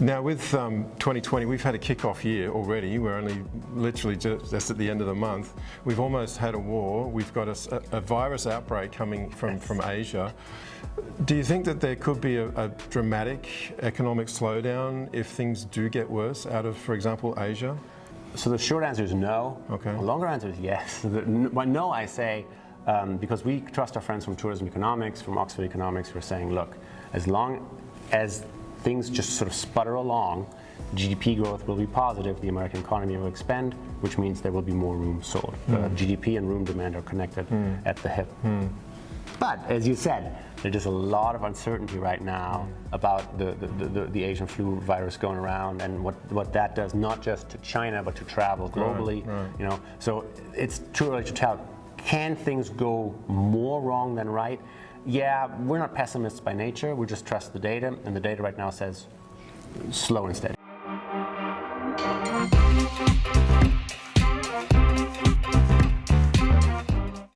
Now with um, 2020, we've had a kick-off year already. We're only literally just, just, at the end of the month. We've almost had a war. We've got a, a virus outbreak coming from, from Asia. Do you think that there could be a, a, dramatic economic slowdown if things do get worse out of, for example, Asia? So the short answer is no. Okay. The longer answer is yes. The, no, I say, um, because we trust our friends from tourism economics, from Oxford Economics, who are saying, look, as long as things just sort of sputter along, GDP growth will be positive, the American economy will expand, which means there will be more rooms sold. Mm. Uh, GDP and room demand are connected mm. at the hip. Mm. But as you said, there's just a lot of uncertainty right now about the, the, the, the, Asian flu virus going around and what, what that does, not just to China, but to travel globally. Right, right. You know, so it's too early to tell. Can things go more wrong than right? Yeah, we're not pessimists by nature. We just trust the data, and the data right now says slow and steady.